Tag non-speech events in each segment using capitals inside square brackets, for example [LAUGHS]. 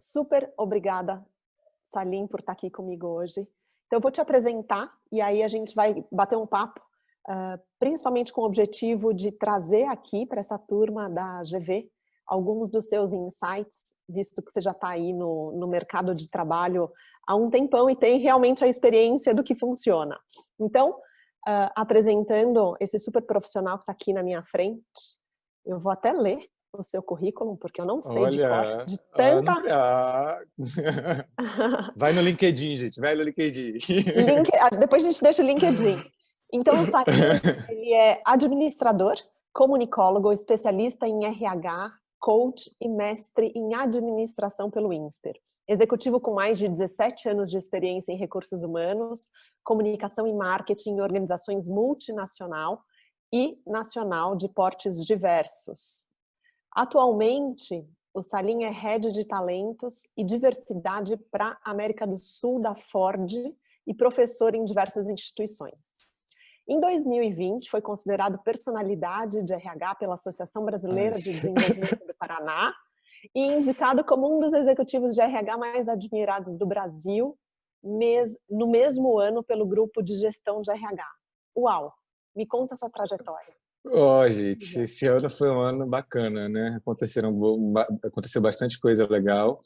super obrigada, Salim, por estar aqui comigo hoje. Então, eu vou te apresentar e aí a gente vai bater um papo, uh, principalmente com o objetivo de trazer aqui para essa turma da GV alguns dos seus insights, visto que você já está aí no, no mercado de trabalho há um tempão e tem realmente a experiência do que funciona. Então, uh, apresentando esse super profissional que está aqui na minha frente, eu vou até ler o seu currículo, porque eu não sei Olha, de, de tanta... Ah, [LAUGHS] vai no LinkedIn, gente, vai no LinkedIn. Link... Ah, depois a gente deixa o LinkedIn. Então, o Salim, [LAUGHS] ele é administrador, comunicólogo, especialista em RH, coach e mestre em administração pelo INSPER. Executivo com mais de 17 anos de experiência em recursos humanos, comunicação e marketing em organizações multinacional e nacional de portes diversos. Atualmente, o Salim é Head de Talentos e Diversidade para a América do Sul da Ford e professor em diversas instituições. Em 2020, foi considerado personalidade de RH pela Associação Brasileira de Desenvolvimento do Paraná e indicado como um dos executivos de RH mais admirados do Brasil no mesmo ano pelo grupo de gestão de RH. Uau! Me conta a sua trajetória. Ó, oh, gente, esse ano foi um ano bacana, né? Aconteceram, aconteceu bastante coisa legal.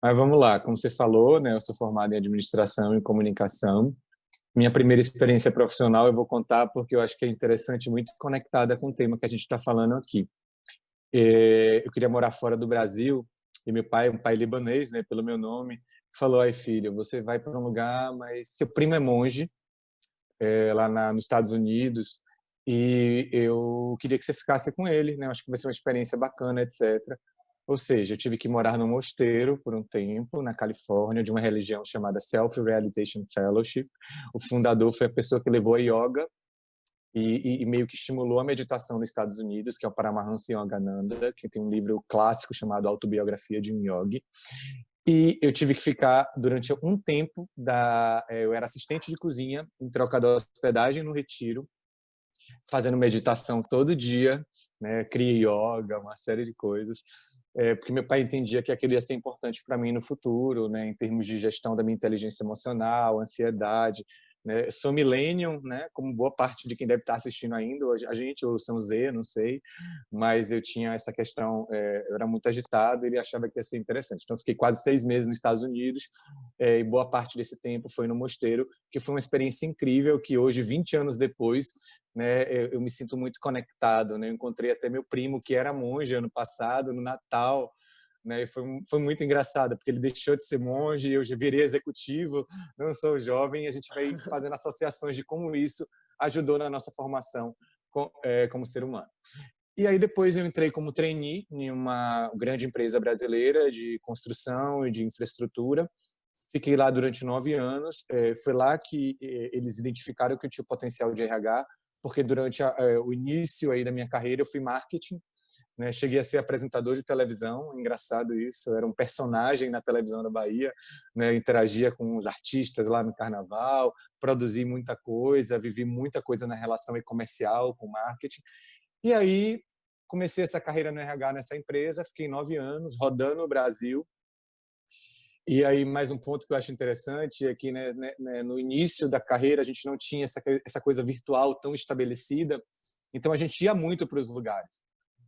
Mas vamos lá, como você falou, né? Eu sou formado em administração e comunicação. Minha primeira experiência profissional eu vou contar porque eu acho que é interessante, muito conectada com o tema que a gente está falando aqui. É, eu queria morar fora do Brasil e meu pai, um pai libanês, né, pelo meu nome, falou: "Ai filho, você vai para um lugar, mas seu primo é monge é, lá na, nos Estados Unidos e eu queria que você ficasse com ele, né? Acho que vai ser uma experiência bacana, etc. Ou seja, eu tive que morar num mosteiro por um tempo, na Califórnia, de uma religião chamada Self-Realization Fellowship. O fundador foi a pessoa que levou a yoga e, e, meio que estimulou a meditação nos Estados Unidos, que é o Paramahansa Yogananda, que tem um livro clássico chamado Autobiografia de um Yogi. E eu tive que ficar durante um tempo, da, eh, eu era assistente de cozinha, em troca da hospedagem no retiro, fazendo meditação todo dia, né, cria yoga, uma série de coisas é, porque meu pai entendia que aquilo ia ser importante para mim no futuro, né, em termos de gestão da minha inteligência emocional, ansiedade. Né? Sou millennium, né, como boa parte de quem deve estar assistindo ainda, a gente, ou são Z, não sei, mas eu tinha essa questão, é, eu era muito agitado ele achava que ia ser interessante. Então, fiquei quase seis meses nos Estados Unidos é, e boa parte desse tempo foi no mosteiro, que foi uma experiência incrível que hoje, 20 anos depois, né, eu, eu, me sinto muito conectado, né? Eu encontrei até meu primo que era monge ano passado no Natal, né? E foi foi muito engraçado porque ele deixou de ser monge, eu já virei executivo, não sou jovem, e a gente vai [LAUGHS] fazendo associações de como isso ajudou na nossa formação com, é, como ser humano. E aí depois eu entrei como trainee em uma grande empresa brasileira de construção e de infraestrutura. Fiquei lá durante nove anos. É, foi lá que é, eles identificaram que eu tinha o potencial de RH porque durante a, é, o início aí da minha carreira eu fui marketing, né? cheguei a ser apresentador de televisão, engraçado isso, eu era um personagem na televisão da Bahia, né? interagia com os artistas lá no carnaval, produzi muita coisa, vivi muita coisa na relação comercial com marketing, e aí comecei essa carreira no RH nessa empresa, fiquei nove anos rodando o Brasil, e aí, mais um ponto que eu acho interessante é que né, né, né, no início da carreira a gente não tinha essa, essa coisa virtual tão estabelecida, então a gente ia muito para os lugares.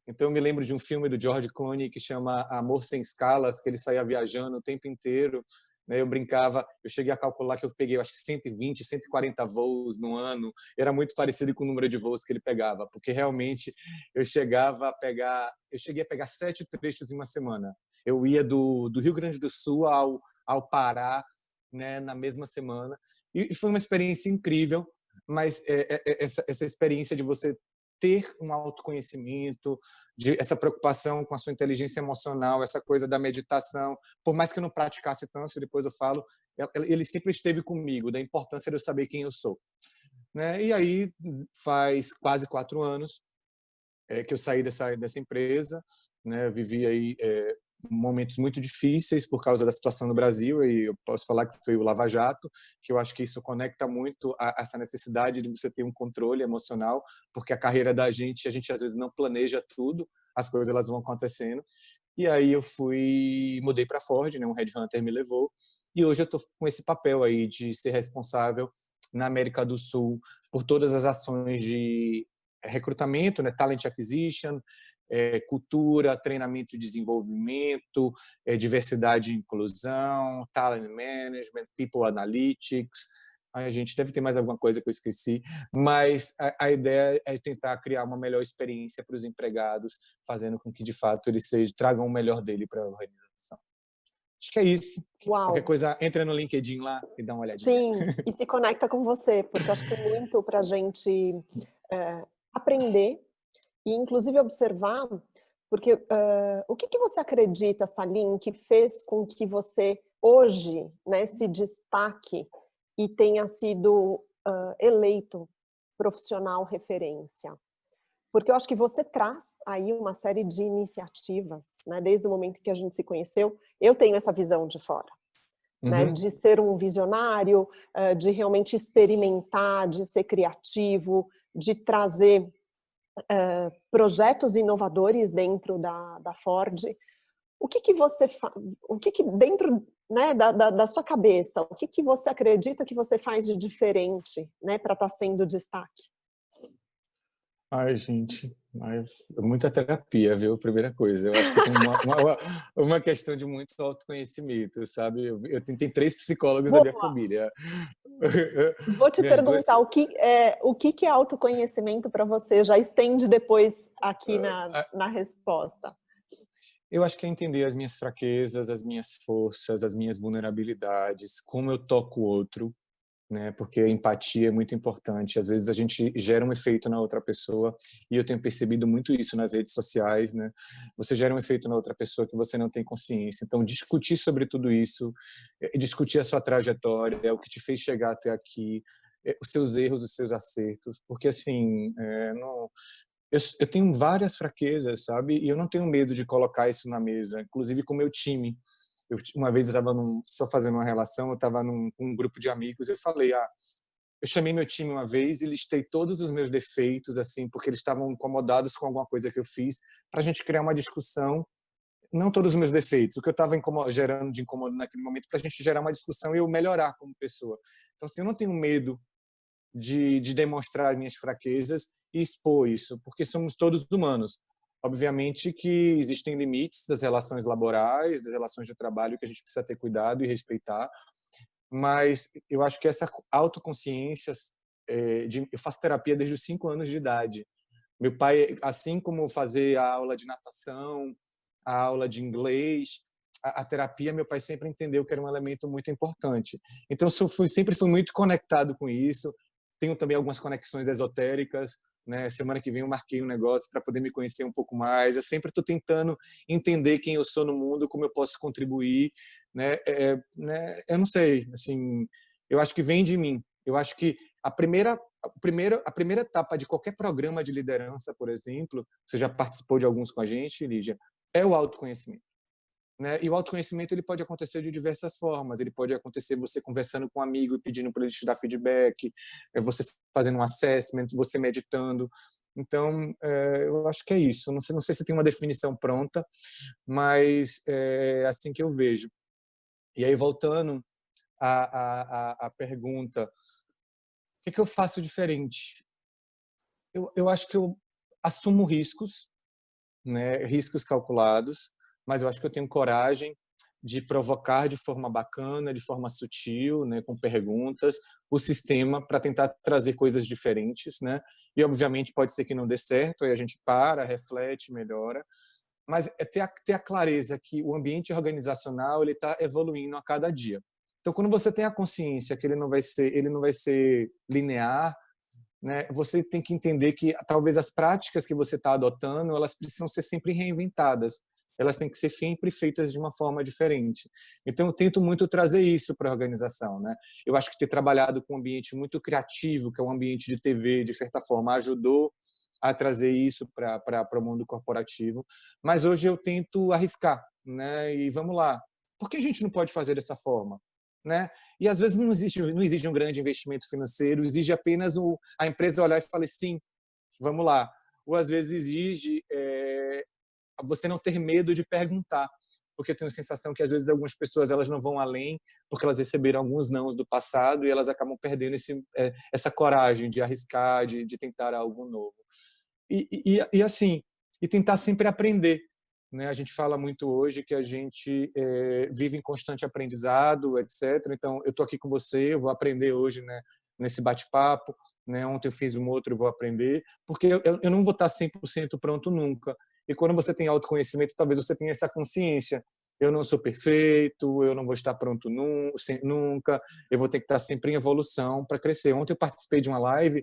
Então eu me lembro de um filme do George Clooney que chama Amor Sem Escalas, que ele saía viajando o tempo inteiro. Né, eu brincava, eu cheguei a calcular que eu peguei acho que 120, 140 voos no ano. Era muito parecido com o número de voos que ele pegava, porque realmente eu chegava a pegar, eu cheguei a pegar sete trechos em uma semana. Eu ia do, do Rio Grande do Sul ao, ao Pará, né, na mesma semana. E, foi uma experiência incrível, mas é, é, é, essa, essa experiência de você ter um autoconhecimento, de essa preocupação com a sua inteligência emocional, essa coisa da meditação, por mais que eu não praticasse tanto, depois eu falo, ele sempre esteve comigo, da importância de eu saber quem eu sou. Né? E aí faz quase quatro anos é, que eu saí dessa dessa empresa, né? Vivi aí é, momentos muito difíceis por causa da situação no Brasil e eu posso falar que foi o Lava Jato, que eu acho que isso conecta muito a essa necessidade de você ter um controle emocional, porque a carreira da gente, a gente às vezes não planeja tudo, as coisas elas vão acontecendo. E aí eu fui, mudei para Ford, né? um headhunter me levou, e hoje eu estou com esse papel aí de ser responsável na América do Sul por todas as ações de recrutamento, né? talent acquisition, é, cultura, treinamento e desenvolvimento, é, diversidade e inclusão, talent management, people analytics, a gente deve ter mais alguma coisa que eu esqueci, mas a, a ideia é tentar criar uma melhor experiência para os empregados, fazendo com que, de fato, eles sejam, tragam o melhor dele para a organização. Acho que é isso. Uau. Qualquer coisa, entra no LinkedIn lá e dá uma olhadinha. Sim, e se conecta com você, porque acho que é muito para a gente é, aprender e, inclusive, observar, porque uh, o que, que você acredita, Salim, que fez com que você hoje né, se destaque e tenha sido uh, eleito profissional referência. Porque eu acho que você traz aí uma série de iniciativas, né? desde o momento que a gente se conheceu, eu tenho essa visão de fora. Né? Uhum. Né, de ser um visionário, de realmente experimentar, de ser criativo, de trazer uh, projetos inovadores dentro da, da Ford. O que que você o que que dentro né, da, da, da, sua cabeça, o que, que você acredita que você faz de diferente né, para estar tá sendo destaque? Ai, gente, muita terapia, viu? Primeira coisa. Eu acho que tem uma, uma, uma questão de muito autoconhecimento, sabe? Eu, eu tenho três psicólogos Boa. da minha família. [LAUGHS] Vou te Minhas perguntar, duas... o, que é, o que, que é autoconhecimento para você? Já estende depois aqui na, ah, ah. na resposta. Eu acho que é entender as minhas fraquezas, as minhas forças, as minhas vulnerabilidades, como eu toco o outro, né? Porque empatia é muito importante. Às vezes a gente gera um efeito na outra pessoa e eu tenho percebido muito isso nas redes sociais, né? Você gera um efeito na outra pessoa que você não tem consciência. Então discutir sobre tudo isso, eh, discutir a sua trajetória, é o que te fez chegar até aqui, eh, os seus erros, os seus acertos, porque assim, é, não, eu, eu, tenho várias fraquezas, sabe? E eu não tenho medo de colocar isso na mesa, inclusive com o meu time. Eu, uma vez eu estava só fazendo uma relação, eu estava num um grupo de amigos, eu falei, ah, eu chamei meu time uma vez e listei todos os meus defeitos, assim, porque eles estavam incomodados com alguma coisa que eu fiz, para a gente criar uma discussão. Não todos os meus defeitos, o que eu estava gerando de incômodo naquele momento, para a gente gerar uma discussão e eu melhorar como pessoa. Então, assim, eu não tenho medo de, de demonstrar minhas fraquezas e expor isso, porque somos todos humanos. Obviamente que existem limites das relações laborais, das relações de trabalho que a gente precisa ter cuidado e respeitar, mas eu acho que essa autoconsciência, é, de, eu faço terapia desde os cinco anos de idade. Meu pai, assim como fazer a aula de natação, a aula de inglês, a, a, terapia, meu pai sempre entendeu que era um elemento muito importante. Então, eu fui, sempre fui muito conectado com isso. Tenho também algumas conexões esotéricas, né? Semana que vem eu marquei um negócio para poder me conhecer um pouco mais. Eu sempre estou tentando entender quem eu sou no mundo, como eu posso contribuir, né? É, é, né? Eu não sei, assim, eu acho que vem de mim. Eu acho que a primeira, a primeira, a primeira etapa de qualquer programa de liderança, por exemplo, você já participou de alguns com a gente, Lígia, é o autoconhecimento. Né? E o autoconhecimento ele pode acontecer de diversas formas. Ele pode acontecer você conversando com um amigo e pedindo para ele te dar feedback, é você fazendo um assessment, você meditando. Então, é, eu acho que é isso. Não sei, não sei se tem uma definição pronta, mas é assim que eu vejo. E aí, voltando à, à, à pergunta, o que, que eu faço diferente? Eu, eu acho que eu assumo riscos, né, riscos calculados, mas eu acho que eu tenho coragem de provocar de forma bacana, de forma sutil, né, com perguntas, o sistema para tentar trazer coisas diferentes, né? E obviamente pode ser que não dê certo, aí a gente para, reflete, melhora, mas é ter a, ter a clareza que o ambiente organizacional ele está evoluindo a cada dia. Então, quando você tem a consciência que ele não vai ser, ele não vai ser linear, né? Você tem que entender que talvez as práticas que você está adotando, elas precisam ser sempre reinventadas elas têm que ser sempre feitas de uma forma diferente. Então, eu tento muito trazer isso para a organização. Né? Eu acho que ter trabalhado com um ambiente muito criativo, que é um ambiente de TV, de certa forma, ajudou a trazer isso para o mundo corporativo. Mas hoje eu tento arriscar, né? E vamos lá. Por que a gente não pode fazer dessa forma? Né? E às vezes não existe, não existe um grande investimento financeiro, exige apenas o, a empresa olhar e falar sim, vamos lá. Ou às vezes exige é, você não ter medo de perguntar, porque eu tenho a sensação que às vezes algumas pessoas elas não vão além porque elas receberam alguns nãos do passado e elas acabam perdendo esse, é, essa coragem de arriscar, de, de tentar algo novo. E, e, e, assim, e tentar sempre aprender. Né? A gente fala muito hoje que a gente é, vive em constante aprendizado, etc. Então, eu estou aqui com você, eu vou aprender hoje né, nesse bate-papo. Né? Ontem eu fiz um outro, eu vou aprender, porque eu, eu não vou estar 100% pronto nunca. E quando você tem autoconhecimento, talvez você tenha essa consciência. Eu não sou perfeito, eu não vou estar pronto nunca, eu vou ter que estar sempre em evolução para crescer. Ontem eu participei de uma live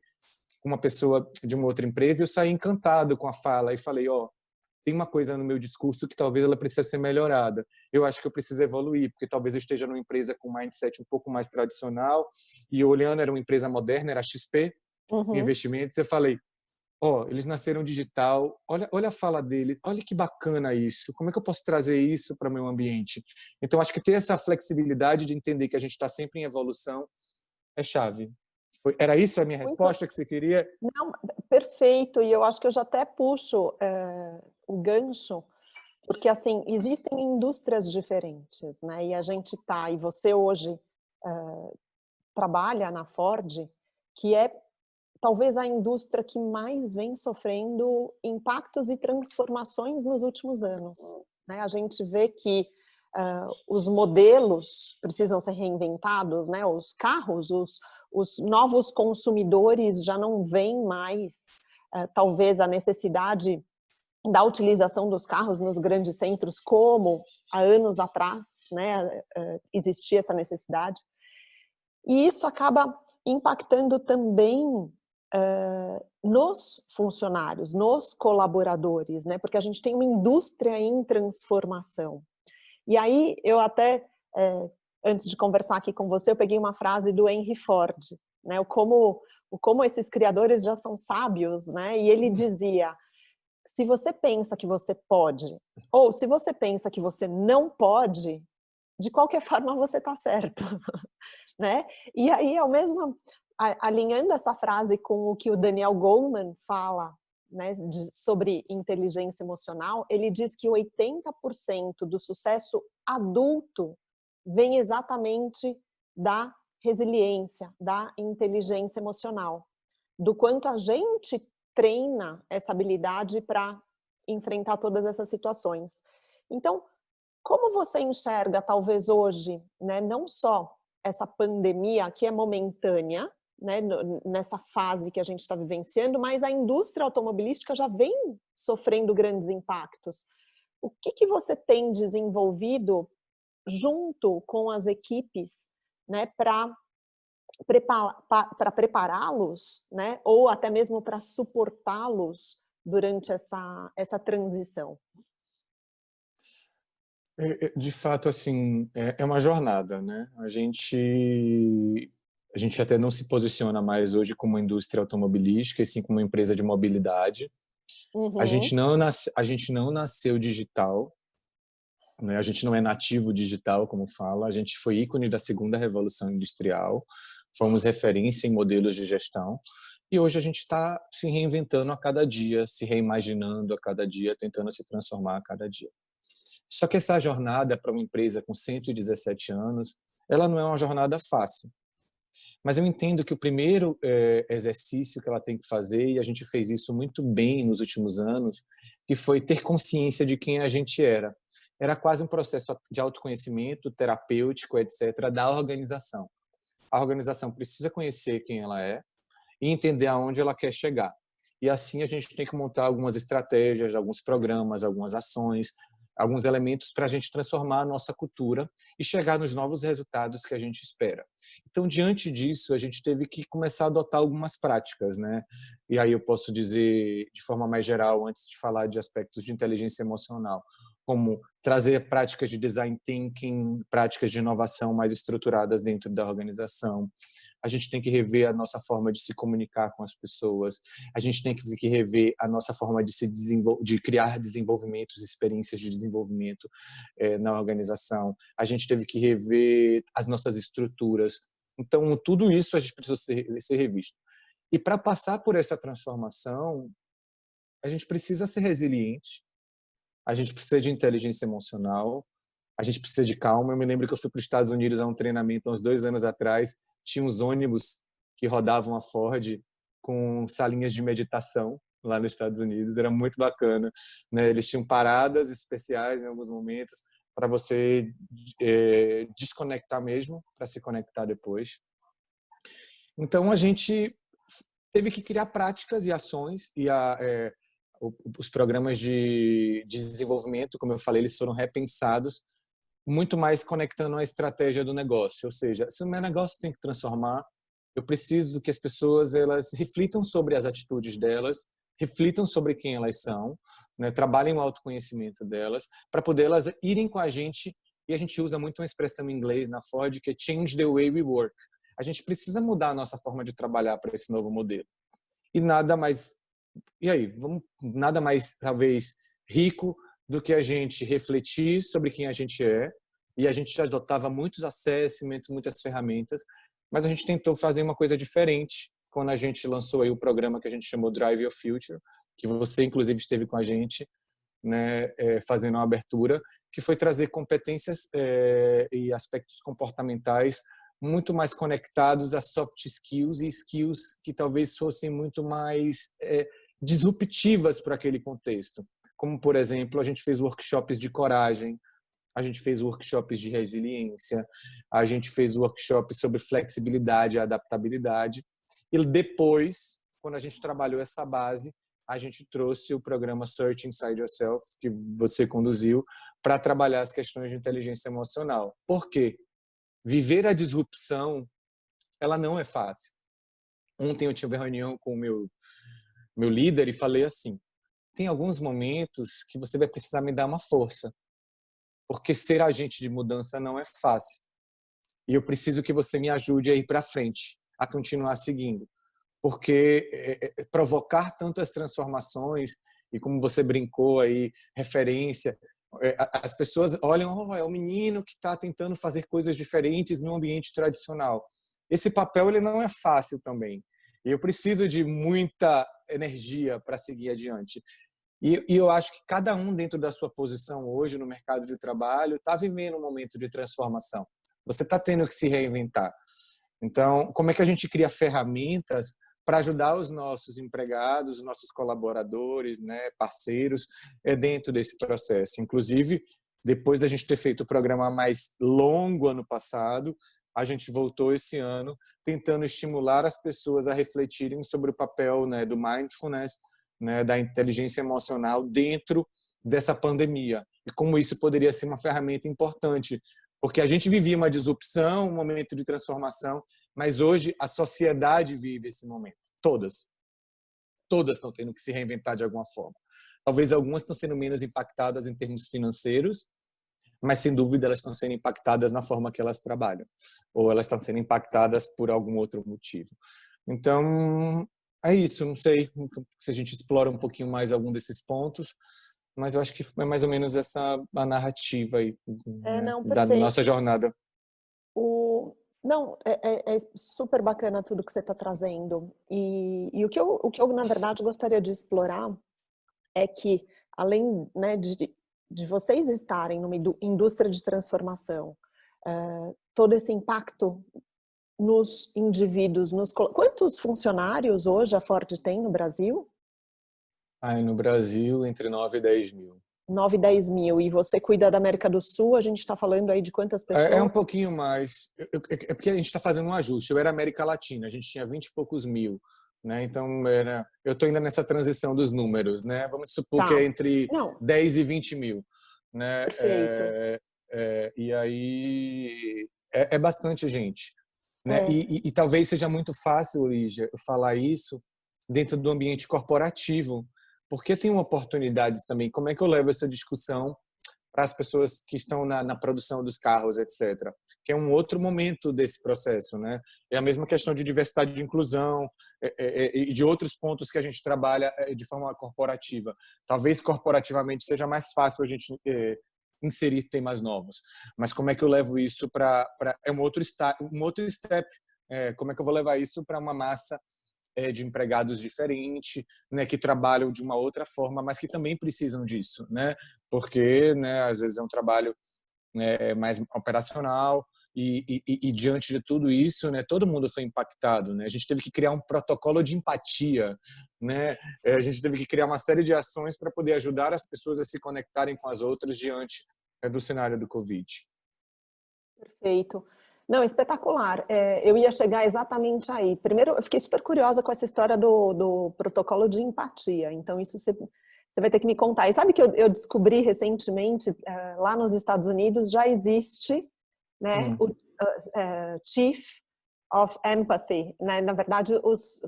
com uma pessoa de uma outra empresa e eu saí encantado com a fala e falei, ó, oh, tem uma coisa no meu discurso que talvez ela precisa ser melhorada. Eu acho que eu preciso evoluir, porque talvez eu esteja numa empresa com um mindset um pouco mais tradicional e olhando era uma empresa moderna, era XP, uhum. investimentos, eu falei, ó, oh, eles nasceram digital, olha, olha a fala dele, olha que bacana isso, como é que eu posso trazer isso para o meu ambiente? Então, acho que ter essa flexibilidade de entender que a gente está sempre em evolução é chave. Foi, era isso a minha Muito... resposta que você queria? Não, perfeito, e eu acho que eu já até puxo é, o gancho, porque assim, existem indústrias diferentes, né, e a gente tá, e você hoje é, trabalha na Ford, que é talvez a indústria que mais vem sofrendo impactos e transformações nos últimos anos. Né? A gente vê que uh, os modelos precisam ser reinventados, né? os carros, os, os novos consumidores já não veem mais, uh, talvez, a necessidade da utilização dos carros nos grandes centros, como há anos atrás né, uh, existia essa necessidade. E isso acaba impactando também uh, nos funcionários, nos colaboradores, né? Porque a gente tem uma indústria em transformação. E aí eu até, é, antes de conversar aqui com você, eu peguei uma frase do Henry Ford, né? O como, o como esses criadores já são sábios, né? E ele dizia, se você pensa que você pode, ou se você pensa que você não pode, de qualquer [LAUGHS] forma você está certo, [LAUGHS] né? E aí, ao mesmo, alinhando essa frase com o que o Daniel Goleman fala né, de, sobre inteligência emocional, ele diz que 80% do sucesso adulto vem exatamente da resiliência, da inteligência emocional, do quanto a gente treina essa habilidade para enfrentar todas essas situações. Então, como você enxerga, talvez hoje, né, não só essa pandemia que é momentânea, né, nessa fase que a gente está vivenciando, mas a indústria automobilística já vem sofrendo grandes impactos. O que, que você tem desenvolvido junto com as equipes né, para prepará-los, né, ou até mesmo para suportá-los durante essa, essa transição? É, é, de fato, assim, é, é uma jornada, né? A gente a gente até não se posiciona mais hoje como indústria automobilística, e sim como uma empresa de mobilidade. Uhum. A, gente não nasce, a gente não nasceu digital, né? a gente não é nativo digital, como fala, a gente foi ícone da segunda revolução industrial, fomos referência em modelos de gestão, e hoje a gente está se reinventando a cada dia, se reimaginando a cada dia, tentando se transformar a cada dia. Só que essa jornada para uma empresa com 117 anos, ela não é uma jornada fácil. Mas eu entendo que o primeiro é, exercício que ela tem que fazer, e a gente fez isso muito bem nos últimos anos, que foi ter consciência de quem a gente era. Era quase um processo de autoconhecimento terapêutico, etc., da organização. A organização precisa conhecer quem ela é e entender aonde ela quer chegar. E assim a gente tem que montar algumas estratégias, alguns programas, algumas ações, alguns elementos para a gente transformar a nossa cultura e chegar nos novos resultados que a gente espera. Então, diante disso, a gente teve que começar a adotar algumas práticas, né? E aí eu posso dizer de forma mais geral, antes de falar de aspectos de inteligência emocional, como trazer práticas de design thinking, práticas de inovação mais estruturadas dentro da organização. A gente tem que rever a nossa forma de se comunicar com as pessoas. A gente tem que rever a nossa forma de se de criar desenvolvimentos, experiências de desenvolvimento é, na organização. A gente teve que rever as nossas estruturas. Então, tudo isso a gente precisa ser, ser revisto. E para passar por essa transformação, a gente precisa ser resiliente, a gente precisa de inteligência emocional, a gente precisa de calma. Eu me lembro que eu fui para os Estados Unidos a um treinamento uns dois anos atrás, tinha uns ônibus que rodavam a Ford com salinhas de meditação lá nos Estados Unidos, era muito bacana. Né? Eles tinham paradas especiais em alguns momentos para você é, desconectar mesmo, para se conectar depois. Então, a gente teve que criar práticas e ações e a, é, os programas de, de desenvolvimento, como eu falei, eles foram repensados muito mais conectando a estratégia do negócio. Ou seja, se o meu negócio tem que transformar, eu preciso que as pessoas elas reflitam sobre as atitudes delas, reflitam sobre quem elas são, né? trabalhem o autoconhecimento delas, para poder elas irem com a gente. E a gente usa muito uma expressão em inglês na Ford que é change the way we work. A gente precisa mudar a nossa forma de trabalhar para esse novo modelo. E nada mais, e aí, vamos, nada mais talvez rico do que a gente refletir sobre quem a gente é. E a gente já adotava muitos assessments, muitas ferramentas, mas a gente tentou fazer uma coisa diferente quando a gente lançou aí o programa que a gente chamou Drive Your Future, que você inclusive esteve com a gente, né, é, fazendo uma abertura, que foi trazer competências é, e aspectos comportamentais muito mais conectados a soft skills e skills que talvez fossem muito mais é, disruptivas para aquele contexto. Como, por exemplo, a gente fez workshops de coragem, a gente fez workshops de resiliência, a gente fez workshops sobre flexibilidade e adaptabilidade. E depois, quando a gente trabalhou essa base, a gente trouxe o programa Search Inside Yourself, que você conduziu, para trabalhar as questões de inteligência emocional. Por quê? Viver a disrupção, ela não é fácil. Ontem eu tive uma reunião com o meu, meu líder e falei assim, tem alguns momentos que você vai precisar me dar uma força porque ser agente de mudança não é fácil. E eu preciso que você me ajude a ir para frente, a continuar seguindo. Porque é, é, provocar tantas transformações, e como você brincou aí, referência, é, as pessoas olham, oh, é o menino que está tentando fazer coisas diferentes no ambiente tradicional. Esse papel ele não é fácil também. Eu preciso de muita energia para seguir adiante. E, e, eu acho que cada um dentro da sua posição hoje no mercado de trabalho está vivendo um momento de transformação. Você está tendo que se reinventar. Então, como é que a gente cria ferramentas para ajudar os nossos empregados, os nossos colaboradores, né, parceiros, é dentro desse processo. Inclusive, depois da gente ter feito o programa mais longo ano passado, a gente voltou esse ano tentando estimular as pessoas a refletirem sobre o papel né, do mindfulness né, da inteligência emocional dentro dessa pandemia e como isso poderia ser uma ferramenta importante, porque a gente vivia uma disrupção, um momento de transformação, mas hoje a sociedade vive esse momento, todas. Todas estão tendo que se reinventar de alguma forma. Talvez algumas estão sendo menos impactadas em termos financeiros, mas sem dúvida elas estão sendo impactadas na forma que elas trabalham, ou elas estão sendo impactadas por algum outro motivo. Então, é isso, não sei se a gente explora um pouquinho mais algum desses pontos, mas eu acho que é mais ou menos essa a narrativa aí é, né, da nossa jornada. O... Não, é, é, é, super bacana tudo que você está trazendo. E, e, o, que eu, o que eu, na verdade, gostaria de explorar é que, além né, de, de vocês estarem numa indústria de transformação, uh, todo esse impacto nos indivíduos, nos quantos funcionários hoje a Ford tem no Brasil? Ah, no Brasil, entre 9 e 10 mil. 9 e 10 mil. E você cuida da América do Sul, a gente está falando aí de quantas pessoas? É, é um pouquinho mais. É porque a gente está fazendo um ajuste. Eu era América Latina, a gente tinha 20 e poucos mil. Né? Então, era, eu estou ainda nessa transição dos números. Né? Vamos supor tá. que é entre Não. 10 e 20 mil. Né? Perfeito. É, é, e aí é, é bastante gente. Né? É. E, e, e, talvez seja muito fácil, Lígia, falar isso dentro do ambiente corporativo, porque tem oportunidades também. Como é que eu levo essa discussão para as pessoas que estão na, na, produção dos carros, etc. Que é um outro momento desse processo, né? É a mesma questão de diversidade de inclusão é, é, é e de outros pontos que a gente trabalha é, de forma corporativa. Talvez corporativamente seja mais fácil a gente é, inserir temas novos. Mas como é que eu levo isso para é um outro um outro step? É, como é que eu vou levar isso para uma massa é, de empregados diferente, né, que trabalham de uma outra forma, mas que também precisam disso, né? porque, né, às vezes é um trabalho né, mais operacional, e, e, e, diante de tudo isso, né, todo mundo foi impactado. Né? A gente teve que criar um protocolo de empatia, né? É, a gente teve que criar uma série de ações para poder ajudar as pessoas a se conectarem com as outras diante né, do cenário do Covid. Perfeito. Não, espetacular. É, eu ia chegar exatamente aí. Primeiro, eu fiquei super curiosa com essa história do, do protocolo de empatia. Então, isso você, você vai ter que me contar. E sabe que eu, eu descobri recentemente, é, lá nos Estados Unidos, já existe né? Hum. O uh, Chief of Empathy, né? Na verdade, os,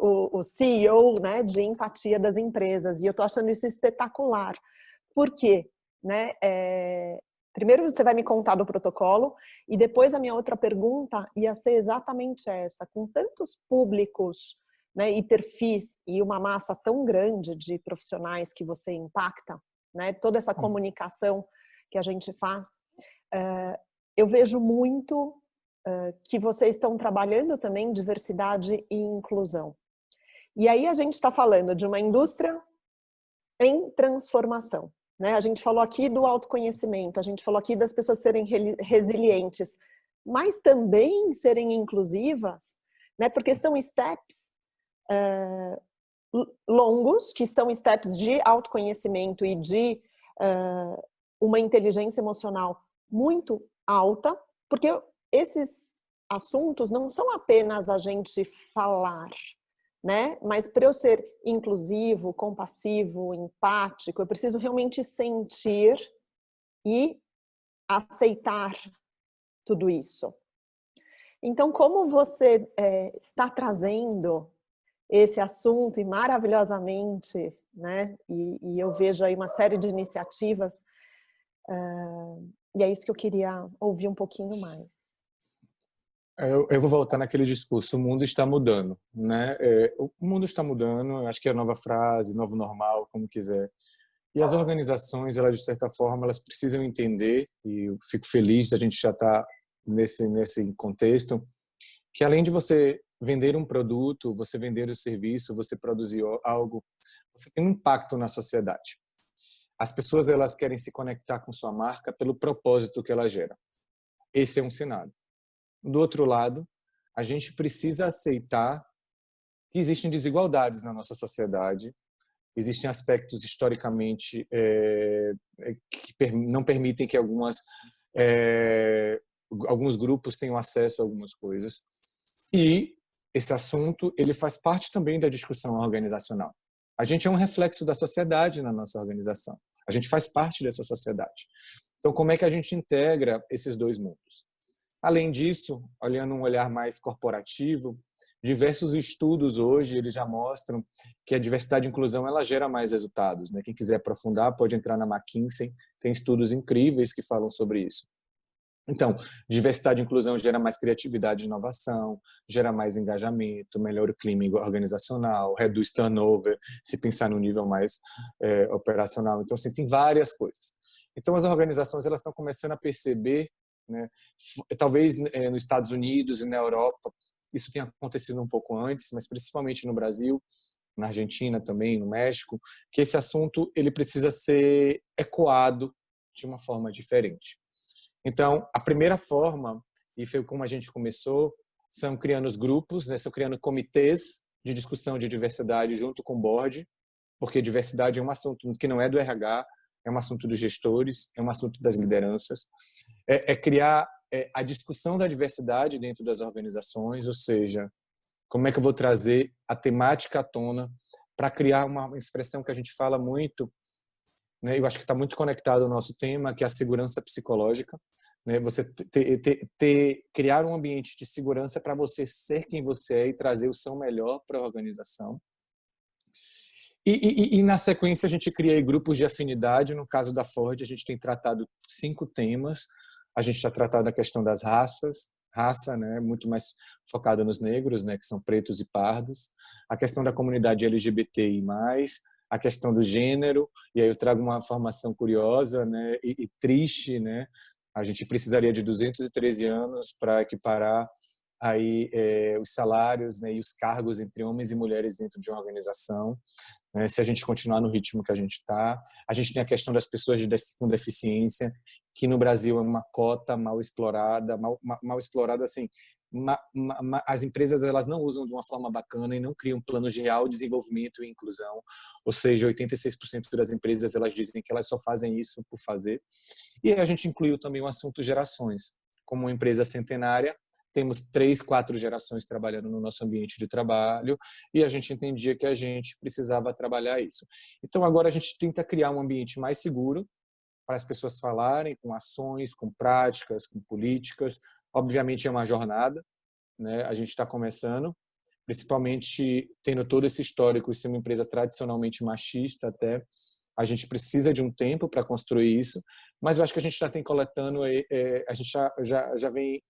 o, o CEO, né, de empatia das empresas. E eu tô achando isso espetacular. Por quê? Né? É, primeiro você vai me contar do protocolo e depois a minha outra pergunta ia ser exatamente essa. Com tantos públicos né, e perfis e uma massa tão grande de profissionais que você impacta, né, toda essa comunicação que a gente faz, uh, eu vejo muito uh, que vocês estão trabalhando também diversidade e inclusão. E aí a gente está falando de uma indústria em transformação. Né? A gente falou aqui do autoconhecimento, a gente falou aqui das pessoas serem resilientes, mas também serem inclusivas, né? porque são steps uh, longos, que são steps de autoconhecimento e de uh, uma inteligência emocional muito alta, porque esses assuntos não são apenas a gente falar, né? Mas para eu ser inclusivo, compassivo, empático, eu preciso realmente sentir e aceitar tudo isso. Então, como você é, está trazendo esse assunto e maravilhosamente, né? E, e, eu vejo aí uma série de iniciativas uh, e é isso que eu queria ouvir um pouquinho mais. Eu, eu vou voltar naquele discurso, o mundo está mudando, né? É, o mundo está mudando, acho que é a nova frase, novo normal, como quiser. E as organizações, elas de certa forma, elas precisam entender, e eu fico feliz da gente já estar tá nesse, nesse contexto, que além de você vender um produto, você vender o um serviço, você produzir algo, você tem um impacto na sociedade. As pessoas elas querem se conectar com sua marca pelo propósito que ela gera. Esse é um cenário. Do outro lado, a gente precisa aceitar que existem desigualdades na nossa sociedade, existem aspectos historicamente é, que não permitem que algumas é, alguns grupos tenham acesso a algumas coisas e esse assunto ele faz parte também da discussão organizacional. A gente é um reflexo da sociedade na nossa organização. A gente faz parte dessa sociedade. Então, como é que a gente integra esses dois mundos? Além disso, olhando um olhar mais corporativo, diversos estudos hoje eles já mostram que a diversidade e inclusão ela gera mais resultados. Né? Quem quiser aprofundar pode entrar na McKinsey, tem estudos incríveis que falam sobre isso. Então, diversidade e inclusão gera mais criatividade e inovação, gera mais engajamento, melhora o clima organizacional, reduz turnover, se pensar no nível mais é, operacional. Então, assim, tem várias coisas. Então, as organizações elas estão começando a perceber, né, talvez é, nos Estados Unidos e na Europa, isso tenha acontecido um pouco antes, mas principalmente no Brasil, na Argentina também, no México, que esse assunto ele precisa ser ecoado de uma forma diferente. Então, a primeira forma, e foi como a gente começou, são criando os grupos, né? são criando comitês de discussão de diversidade junto com o board, porque diversidade é um assunto que não é do RH, é um assunto dos gestores, é um assunto das lideranças. É, é criar é, a discussão da diversidade dentro das organizações, ou seja, como é que eu vou trazer a temática à tona para criar uma expressão que a gente fala muito, né? eu acho que está muito conectado ao nosso tema, que é a segurança psicológica. Né? Você ter, ter, ter, criar um ambiente de segurança para você ser quem você é e trazer o seu melhor para a organização. E, e, e, na sequência a gente cria grupos de afinidade. No caso da Ford, a gente tem tratado cinco temas. A gente está tratando a questão das raças, raça, né, muito mais focada nos negros, né, que são pretos e pardos. A questão da comunidade LGBTI+, a questão do gênero, e aí eu trago uma informação curiosa né, e, e triste, né, a gente precisaria de 213 anos para equiparar aí é, os salários né, e os cargos entre homens e mulheres dentro de uma organização, né, se a gente continuar no ritmo que a gente está. A gente tem a questão das pessoas de, com deficiência, que no Brasil é uma cota mal explorada, mal, mal explorada assim, as empresas elas não usam de uma forma bacana e não criam planos de real desenvolvimento e inclusão. Ou seja, 86% das empresas elas dizem que elas só fazem isso por fazer. E a gente incluiu também o assunto gerações. Como uma empresa centenária, temos três, quatro gerações trabalhando no nosso ambiente de trabalho e a gente entendia que a gente precisava trabalhar isso. Então agora a gente tenta criar um ambiente mais seguro para as pessoas falarem com ações, com práticas, com políticas, Obviamente é uma jornada, né? a gente está começando, principalmente tendo todo esse histórico de ser uma empresa tradicionalmente machista até, a gente precisa de um tempo para construir isso, mas eu acho que a gente já tem coletando, é, a gente já, já, já vem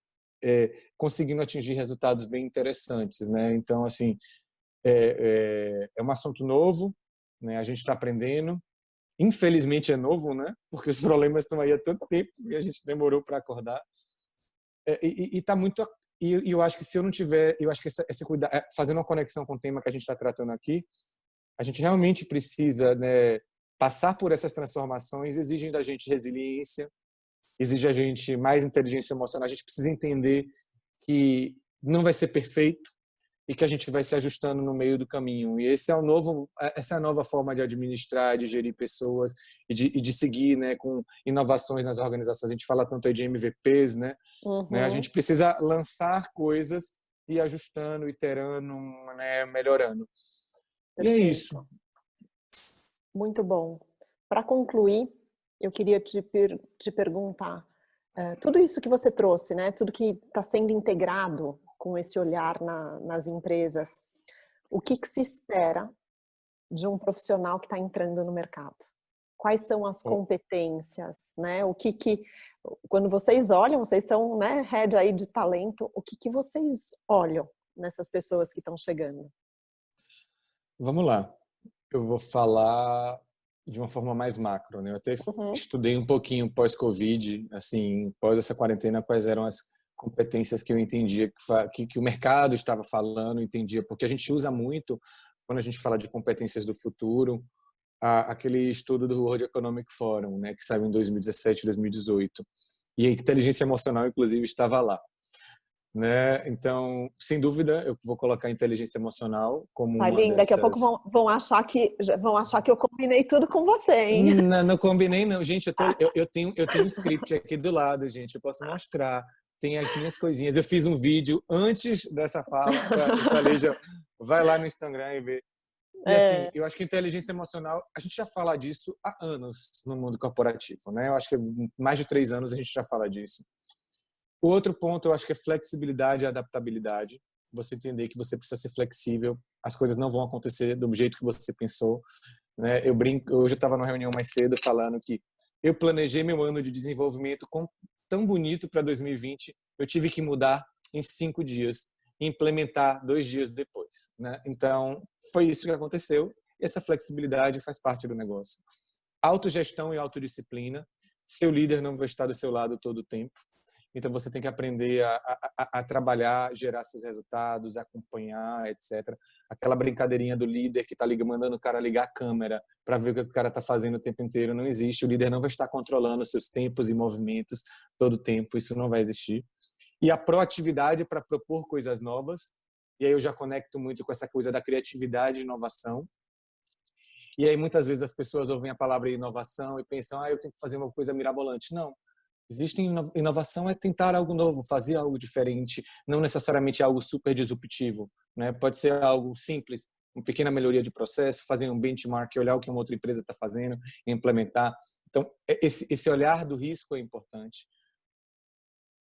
é, conseguindo atingir resultados bem interessantes. Né? Então, assim, é, é, é um assunto novo, né? a gente está aprendendo, infelizmente é novo, né? porque os [LAUGHS] problemas estão aí há tanto tempo e a gente demorou para acordar, e está muito e, eu acho que se eu não tiver eu acho que essa, essa é, fazendo uma conexão com o tema que a gente está tratando aqui a gente realmente precisa né, passar por essas transformações exigem da gente resiliência exige a gente mais inteligência emocional a gente precisa entender que não vai ser perfeito e que a gente vai se ajustando no meio do caminho. E esse é o novo, essa é a nova forma de administrar, de gerir pessoas e de, e de seguir, né, com inovações nas organizações. A gente fala tanto aí de MVPs, né? Uhum. né? A gente precisa lançar coisas e ajustando, iterando, né, melhorando. E é isso. Muito bom. Para concluir, eu queria te, per te perguntar, uh, tudo isso que você trouxe, né, tudo que está sendo integrado com esse olhar na, nas empresas, o que, que se espera de um profissional que está entrando no mercado? Quais são as competências, né? O que que, quando vocês olham, vocês são, né, head aí de talento, o que que vocês olham nessas pessoas que estão chegando? Vamos lá. Eu vou falar de uma forma mais macro, né? Eu até uhum. estudei um pouquinho pós-Covid, assim, pós essa quarentena, quais eram as competências que eu entendia que, que o mercado estava falando, entendia, porque a gente usa muito, quando a gente fala de competências do futuro, a, aquele estudo do World Economic Forum, né, que saiu em 2017 2018. E a inteligência emocional, inclusive, estava lá. Né? Então, sem dúvida, eu vou colocar a inteligência emocional como Aline, dessas... daqui a pouco vão, vão, achar que vão achar que eu combinei tudo com você, hein? Não, não combinei não, gente. Eu, tô, [LAUGHS] eu, eu, tenho eu tenho um script aqui do lado, gente. Eu posso mostrar tem aqui as coisinhas. Eu fiz um vídeo antes dessa fala, já, vai lá no Instagram e vê. E, é. assim, eu acho que inteligência emocional, a gente já fala disso há anos no mundo corporativo, né? Eu acho que mais de três anos a gente já fala disso. O outro ponto, eu acho que é flexibilidade e adaptabilidade. Você entender que você precisa ser flexível, as coisas não vão acontecer do jeito que você pensou. Né? Eu brinco, hoje eu estava numa reunião mais cedo falando que eu planejei meu ano de desenvolvimento com tão bonito para 2020, eu tive que mudar em cinco dias e implementar dois dias depois. Né? Então, foi isso que aconteceu. Essa flexibilidade faz parte do negócio. Autogestão e autodisciplina. Seu líder não vai estar do seu lado todo o tempo. Então, você tem que aprender a, a, a trabalhar, gerar seus resultados, acompanhar, etc aquela brincadeirinha do líder que está mandando o cara ligar a câmera para ver o que o cara está fazendo o tempo inteiro não existe. O líder não vai estar controlando seus tempos e movimentos todo o tempo, isso não vai existir. E a proatividade para propor coisas novas. E aí eu já conecto muito com essa coisa da criatividade e inovação. E aí muitas vezes as pessoas ouvem a palavra inovação e pensam, ah, eu tenho que fazer uma coisa mirabolante. Não. Existe inovação é tentar algo novo, fazer algo diferente, não necessariamente algo super disruptivo. Né? Pode ser algo simples, uma pequena melhoria de processo, fazer um benchmark, olhar o que uma outra empresa está fazendo e implementar. Então, esse, esse olhar do risco é importante.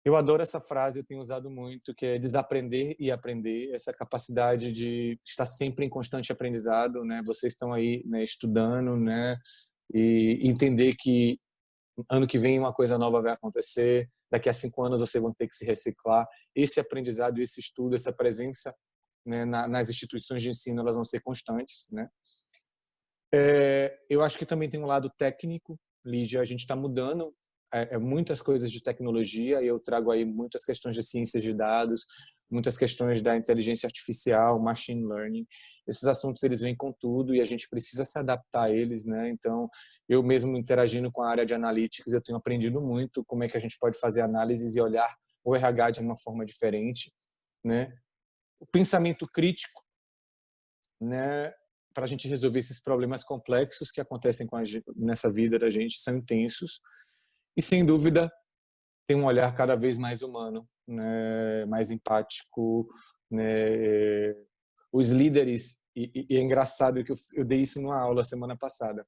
Eu adoro essa frase, eu tenho usado muito, que é desaprender e aprender, essa capacidade de estar sempre em constante aprendizado, né? Vocês estão aí né, estudando, né? E entender que ano que vem uma coisa nova vai acontecer, daqui a cinco anos vocês vão ter que se reciclar. Esse aprendizado, esse estudo, essa presença né, nas instituições de ensino, elas vão ser constantes. Né? É, eu acho que também tem um lado técnico, Lídia, a gente está mudando é, é, muitas coisas de tecnologia e eu trago aí muitas questões de ciências de dados, muitas questões da inteligência artificial, machine learning. Esses assuntos eles vêm com tudo e a gente precisa se adaptar a eles, né? Então, eu mesmo interagindo com a área de analytics, eu tenho aprendido muito como é que a gente pode fazer análises e olhar o RH de uma forma diferente, né? O pensamento crítico, né? Para a gente resolver esses problemas complexos que acontecem a nessa vida da gente são intensos e sem dúvida tem um olhar cada vez mais humano, né? Mais empático, né? Os líderes e, e é engraçado que eu, eu dei isso numa aula semana passada.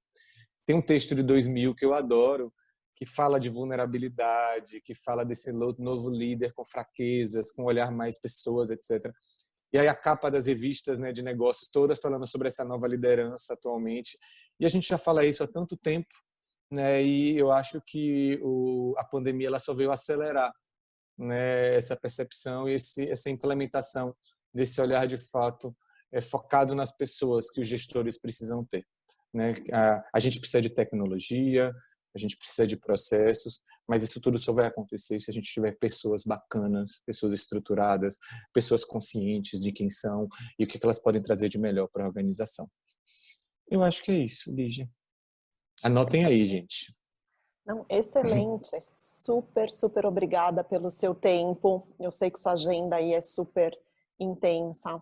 Tem um texto de 2000 que eu adoro, que fala de vulnerabilidade, que fala desse novo líder com fraquezas, com olhar mais pessoas, etc. E aí a capa das revistas né, de negócios todas falando sobre essa nova liderança atualmente. E a gente já fala isso há tanto tempo, né? E eu acho que o, a pandemia ela só veio acelerar né, essa percepção e esse, essa implementação desse olhar de fato é, focado nas pessoas que os gestores precisam ter. Né? A, a gente precisa de tecnologia, a gente precisa de processos, mas isso tudo só vai acontecer se a gente tiver pessoas bacanas, pessoas estruturadas, pessoas conscientes de quem são e o que elas podem trazer de melhor para a organização. Eu acho que é isso, Lígia. Anotem aí, gente. Não, excelente, [LAUGHS] super, super obrigada pelo seu tempo. Eu sei que sua agenda aí é super intensa.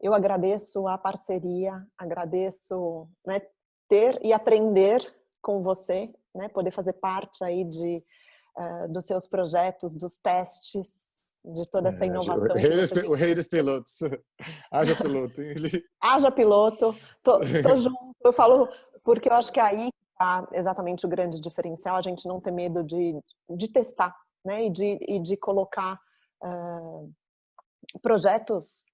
Eu agradeço a parceria, agradeço né, ter e aprender com você, né, poder fazer parte aí de, uh, dos seus projetos, dos testes, de toda essa é, inovação. O rei, dos, o rei dos pilotos. [LAUGHS] Haja piloto. Ele... [LAUGHS] Haja piloto. Tô, tô [LAUGHS] junto. Eu falo porque eu acho que aí está exatamente o grande diferencial, a gente não ter medo de, de testar, né? E de, e de colocar uh, projetos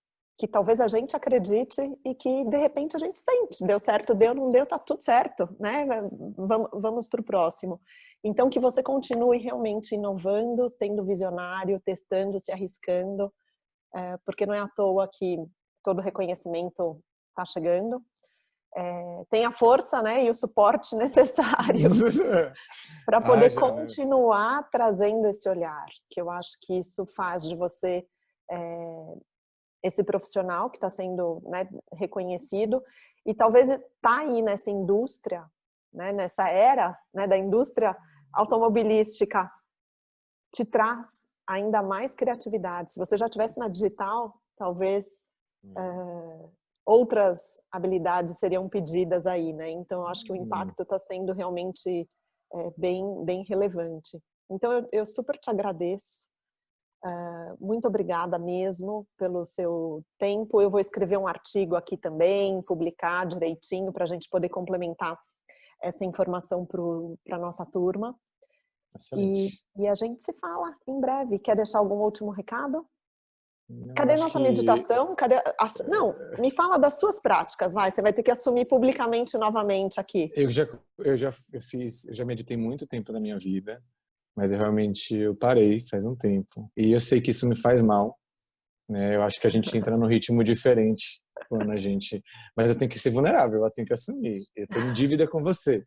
que talvez a gente acredite e que de repente a gente sente, deu certo, deu, não deu, tá tudo certo, né? Vamos, vamos para o próximo. Então que você continue realmente inovando, sendo visionário, testando, se arriscando, é, porque não é à toa que todo reconhecimento está chegando. É, tem a força né, e o suporte [LAUGHS] necessário [LAUGHS] para poder ah, continuar trazendo esse olhar, que eu acho que isso faz de você é, esse profissional que está sendo né, reconhecido e talvez está aí nessa indústria, né, nessa era né, da indústria automobilística, te traz ainda mais criatividade. Se você já tivesse na digital, talvez é, outras habilidades seriam pedidas aí, né? Então, eu acho que o uhum. impacto está sendo realmente é, bem, bem relevante. Então, eu, eu super te agradeço Uh, muito obrigada mesmo pelo seu tempo. Eu vou escrever um artigo aqui também, publicar direitinho para a gente poder complementar essa informação para a nossa turma. E, e, a gente se fala em breve. Quer deixar algum último recado? Não, Cadê nossa que... meditação? Cadê a... Não, me fala das suas práticas, vai. Você vai ter que assumir publicamente novamente aqui. Eu já, eu já fiz, eu já meditei muito tempo na minha vida mas eu realmente eu parei faz um tempo. E eu sei que isso me faz mal né? Eu acho que a gente entra num ritmo diferente quando a gente [LAUGHS] mas eu tenho que ser vulnerável eu tenho que assumir. Eu tenho em dívida com você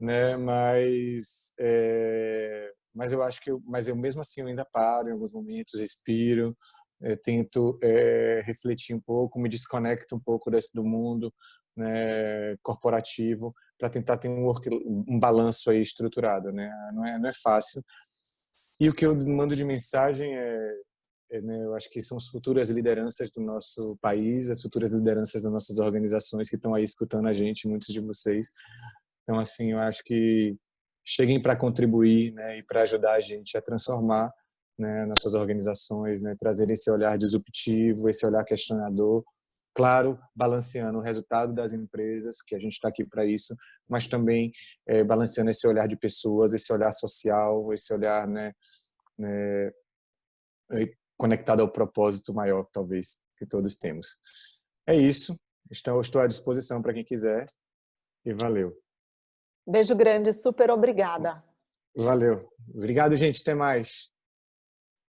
né? Mas é, mas eu acho que eu, mas eu mesmo assim eu ainda paro em alguns momentos respiro é, tento é, refletir um pouco me desconecto um pouco desse do mundo né, corporativo para tentar ter um, work, um balanço aí estruturado, né? Não é, não é fácil. E o que eu mando de mensagem é, é né, eu acho que são as futuras lideranças do nosso país, as futuras lideranças das nossas organizações que estão aí escutando a gente, muitos de vocês. Então, assim, eu acho que cheguem para contribuir, né, e para ajudar a gente a transformar né, nossas organizações, né, trazer esse olhar disruptivo, esse olhar questionador, claro, balanceando o resultado das empresas, que a gente está aqui para isso, mas também é, balanceando esse olhar de pessoas, esse olhar social, esse olhar né, né, conectado ao propósito maior, talvez, que todos temos. É isso. Então, estou à disposição para quem quiser e valeu. Beijo grande, super obrigada. Valeu. Obrigado, gente. Até mais.